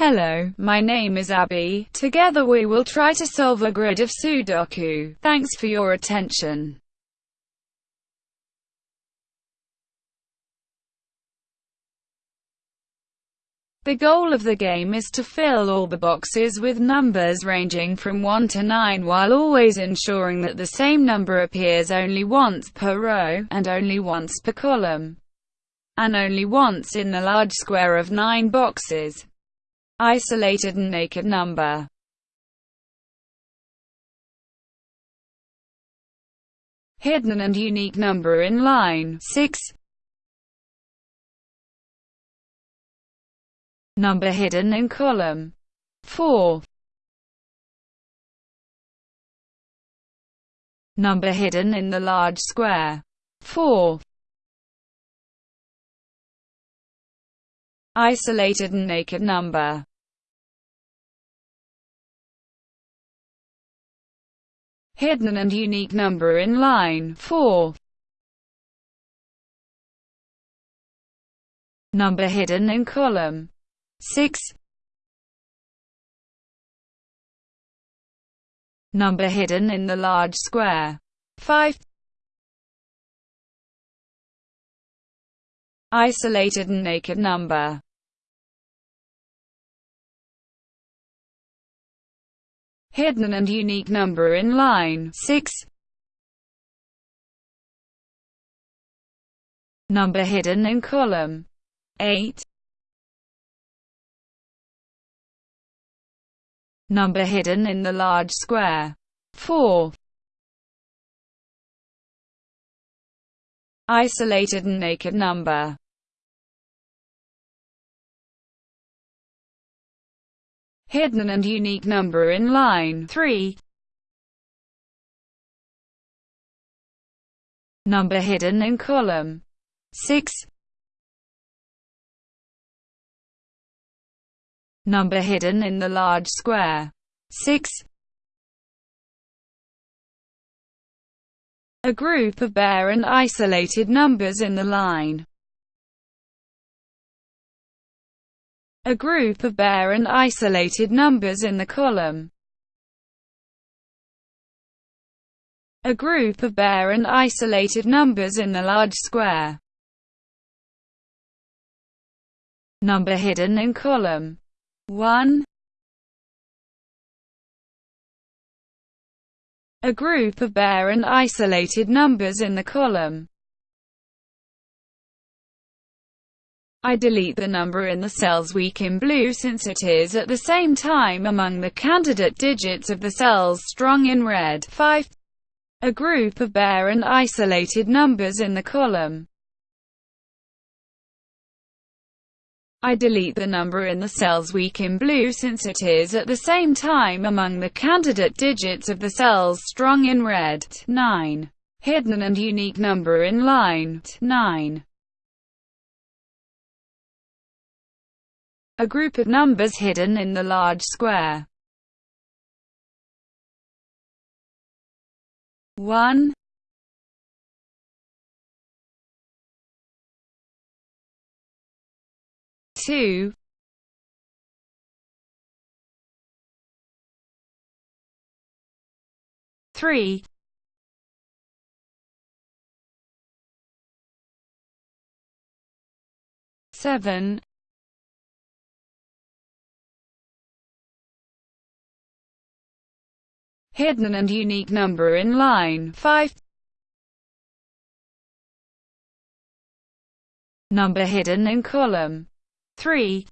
Hello, my name is Abby. Together we will try to solve a grid of Sudoku. Thanks for your attention. The goal of the game is to fill all the boxes with numbers ranging from 1 to 9 while always ensuring that the same number appears only once per row, and only once per column, and only once in the large square of 9 boxes. Isolated and naked number. Hidden and unique number in line 6 Number hidden in column 4 Number hidden in the large square 4 Isolated and naked number hidden and unique number in line 4. Number hidden in column 6. Number hidden in the large square 5. Isolated and naked number hidden and unique number in line 6. Number hidden in column 8. Number hidden in the large square 4. Isolated and naked number hidden and unique number in line 3. Number hidden in column 6. Number hidden in the large square 6. A group of bare and isolated numbers in the line a group of bare and isolated numbers in the column. A group of bare and isolated numbers in the large square. Number hidden in column 1. A group of bare and isolated numbers in the column. I delete the number in the cells weak in blue since it is at the same time among the candidate digits of the cells strong in red. 5. A group of bare and isolated numbers in the column. I delete the number in the cells weak in blue since it is at the same time among the candidate digits of the cells strong in red. 9. Hidden and unique number in line 9. A group of numbers hidden in the large square. 1 2 3 7 hidden and unique number in line 5. Number hidden in column 3.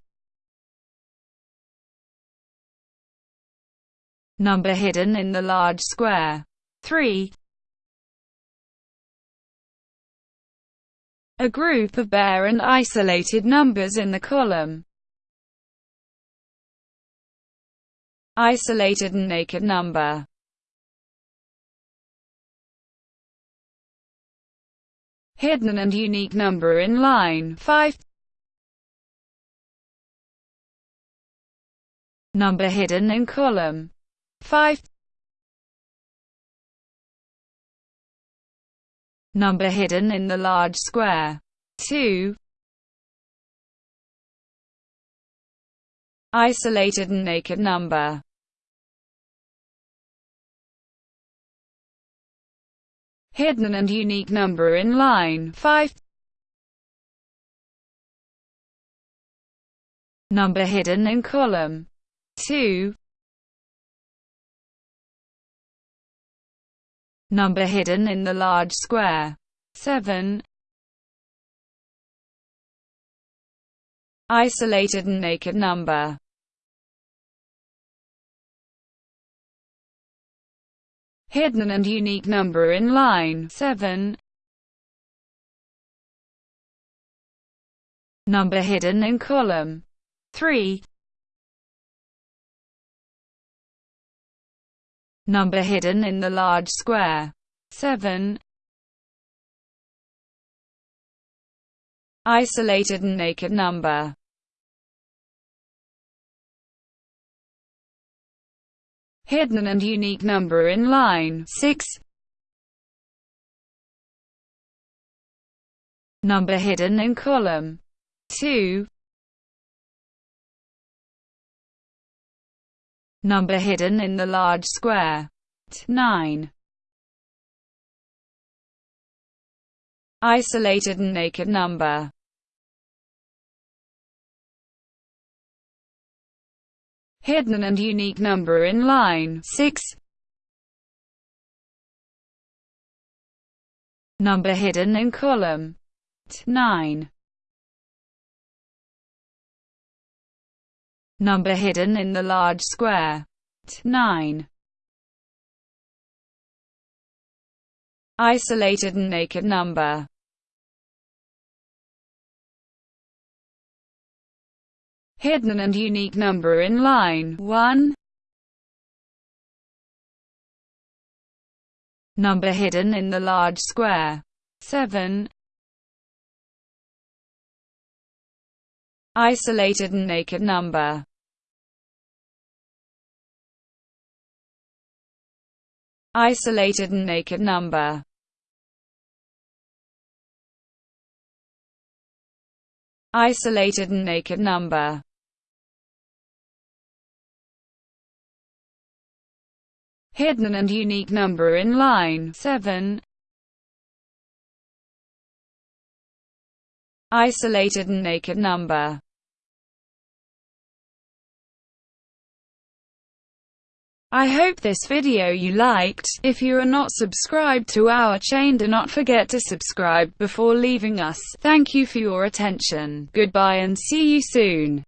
Number hidden in the large square 3. A group of bare and isolated numbers in the column isolated and naked number hidden and unique number in line 5. Number hidden in column 5. Number hidden in the large square 2. isolated and naked number. Hidden and unique number in line. 5 Number hidden in column. 2 Number hidden in the large square. 7 Isolated and naked number Hidden and unique number in line. 7 Number hidden in column. 3 Number hidden in the large square. 7 Isolated and naked number Hidden and unique number in line 6 Number hidden in column 2 Number hidden in the large square 9 Isolated and naked number hidden and unique number in line. 6 Number hidden in column. 9 Number hidden in the large square. 9 Isolated and naked number hidden and unique number in line. 1. Number hidden in the large square. 7. Isolated and naked number. Isolated and naked number. Isolated and naked number hidden and unique number in line 7. Isolated and naked number I hope this video you liked. If you are not subscribed to our chain do not forget to subscribe before leaving us. Thank you for your attention. Goodbye and see you soon.